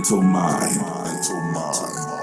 Mental Mind. Mental Mind.